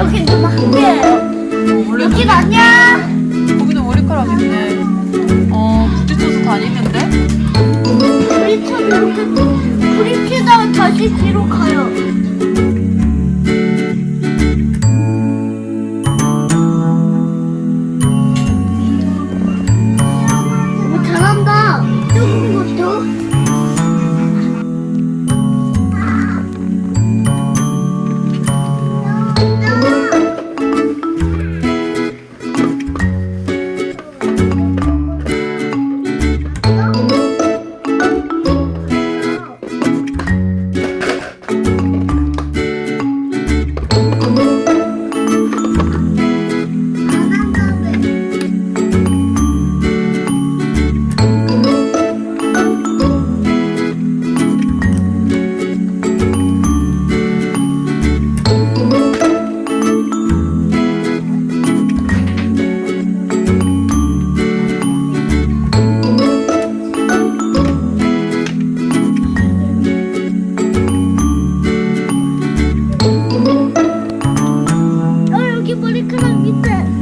이렇게 누나 한개 여긴 아니야 거기는 머리카락 있네. 어 부딪혀서 다니는데? 부딪혀서 이렇게 부딪히다가 다시 뒤로 가요. 오 잘한다. 조금 것도 見て。